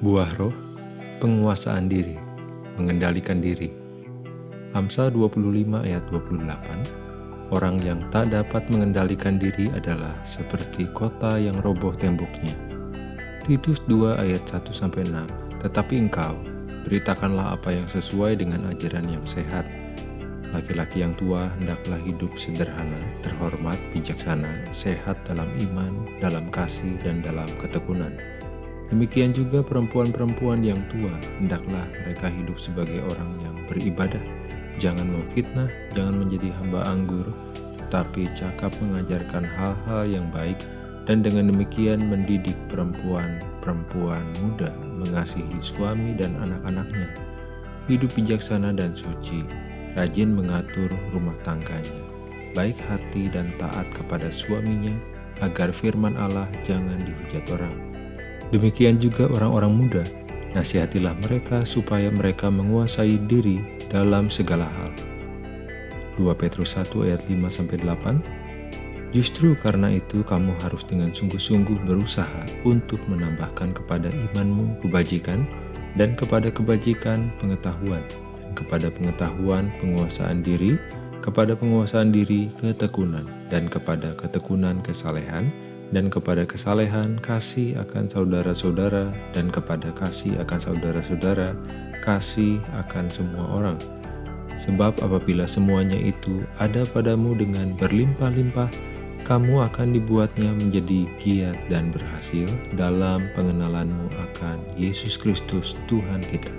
Buah roh, penguasaan diri, mengendalikan diri. Amsal 25 ayat 28, orang yang tak dapat mengendalikan diri adalah seperti kota yang roboh temboknya. Titus 2 ayat 1-6, tetapi engkau, beritakanlah apa yang sesuai dengan ajaran yang sehat. Laki-laki yang tua hendaklah hidup sederhana, terhormat, bijaksana, sehat dalam iman, dalam kasih, dan dalam ketekunan Demikian juga perempuan-perempuan yang tua, hendaklah mereka hidup sebagai orang yang beribadah. Jangan memfitnah, jangan menjadi hamba anggur, tetapi cakap mengajarkan hal-hal yang baik, dan dengan demikian mendidik perempuan-perempuan muda mengasihi suami dan anak-anaknya. Hidup bijaksana dan suci, rajin mengatur rumah tangganya, baik hati dan taat kepada suaminya, agar firman Allah jangan dihujat orang Demikian juga orang-orang muda, nasihatilah mereka supaya mereka menguasai diri dalam segala hal. 2 Petrus 1 ayat 5-8 Justru karena itu kamu harus dengan sungguh-sungguh berusaha untuk menambahkan kepada imanmu kebajikan dan kepada kebajikan pengetahuan dan kepada pengetahuan penguasaan diri, kepada penguasaan diri ketekunan dan kepada ketekunan kesalehan, dan kepada kesalehan kasih akan saudara-saudara, dan kepada kasih akan saudara-saudara, kasih akan semua orang. Sebab apabila semuanya itu ada padamu dengan berlimpah-limpah, kamu akan dibuatnya menjadi giat dan berhasil dalam pengenalanmu akan Yesus Kristus Tuhan kita.